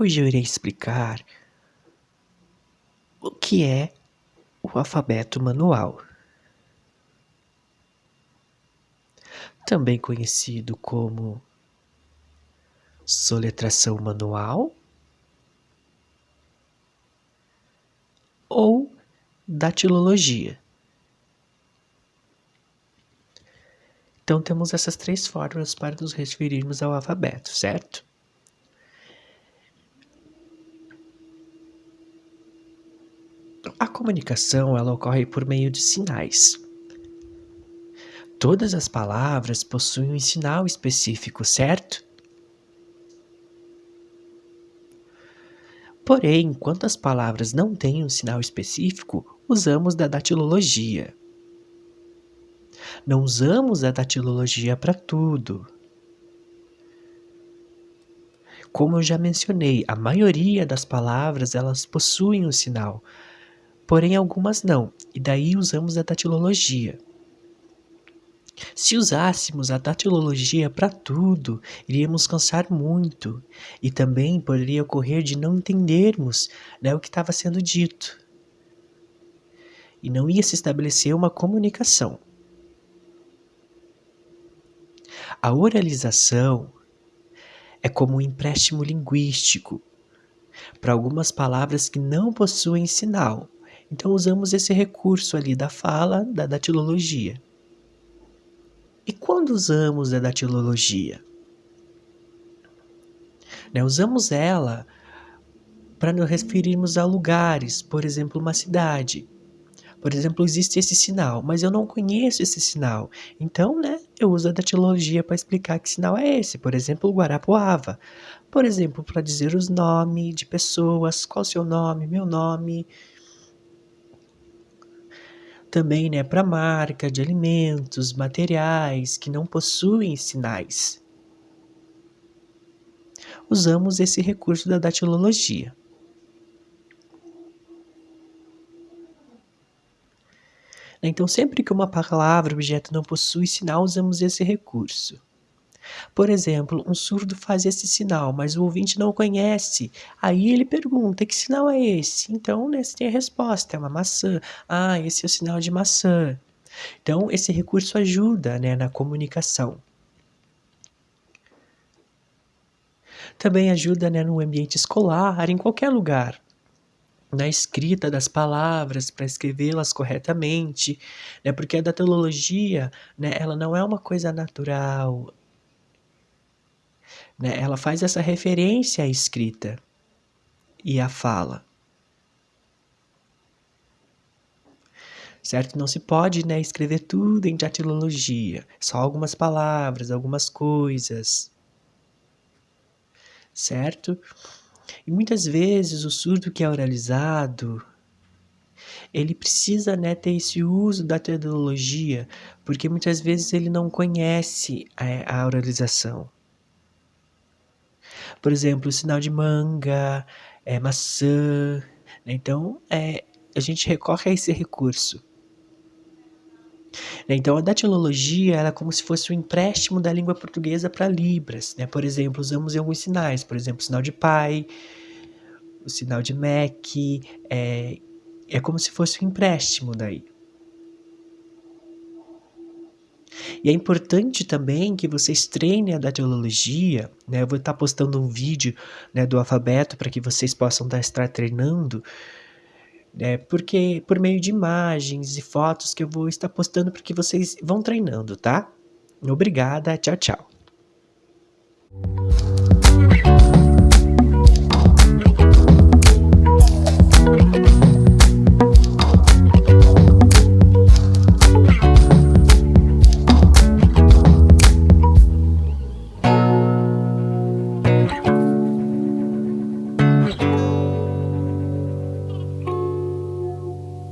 Hoje eu irei explicar o que é o alfabeto manual, também conhecido como soletração manual ou datilologia. Então temos essas três formas para nos referirmos ao alfabeto, certo? A comunicação ela ocorre por meio de sinais. Todas as palavras possuem um sinal específico, certo? Porém, enquanto as palavras não têm um sinal específico, usamos da datilologia. Não usamos a datilologia para tudo. Como eu já mencionei, a maioria das palavras elas possuem um sinal, porém algumas não, e daí usamos a datilologia. Se usássemos a datilologia para tudo, iríamos cansar muito e também poderia ocorrer de não entendermos né, o que estava sendo dito. E não ia se estabelecer uma comunicação. A oralização é como um empréstimo linguístico para algumas palavras que não possuem sinal, então usamos esse recurso ali da fala, da datilologia. E quando usamos a datilologia? Né, usamos ela para nos referirmos a lugares, por exemplo, uma cidade. Por exemplo, existe esse sinal, mas eu não conheço esse sinal. Então, né, eu uso a datilologia para explicar que sinal é esse. Por exemplo, Guarapuava. Por exemplo, para dizer os nomes de pessoas, qual o seu nome, meu nome, também né, para marca de alimentos, materiais que não possuem sinais. Usamos esse recurso da datilologia. Então, sempre que uma palavra objeto não possui sinal, usamos esse recurso. Por exemplo, um surdo faz esse sinal, mas o ouvinte não conhece. Aí ele pergunta: que sinal é esse? Então, né, você tem a resposta: é uma maçã. Ah, esse é o sinal de maçã. Então, esse recurso ajuda né, na comunicação. Também ajuda né, no ambiente escolar, em qualquer lugar na escrita das palavras para escrevê-las corretamente, né? Porque a datilologia, né, ela não é uma coisa natural, né? Ela faz essa referência à escrita e à fala. Certo? Não se pode né, escrever tudo em datilologia, só algumas palavras, algumas coisas. Certo? E muitas vezes o surdo que é oralizado, ele precisa né, ter esse uso da tecnologia, porque muitas vezes ele não conhece a, a oralização. Por exemplo, sinal de manga, é, maçã. Né? Então, é, a gente recorre a esse recurso. Então, a datilologia é como se fosse um empréstimo da língua portuguesa para Libras. Né? Por exemplo, usamos em alguns sinais, por exemplo, o sinal de pai, o sinal de Mac, é, é como se fosse um empréstimo daí. E é importante também que vocês treinem a datilologia, né? Eu vou estar postando um vídeo né, do alfabeto para que vocês possam estar treinando, né? Porque por meio de imagens e fotos que eu vou estar postando para que vocês vão treinando, tá? Obrigada, tchau, tchau.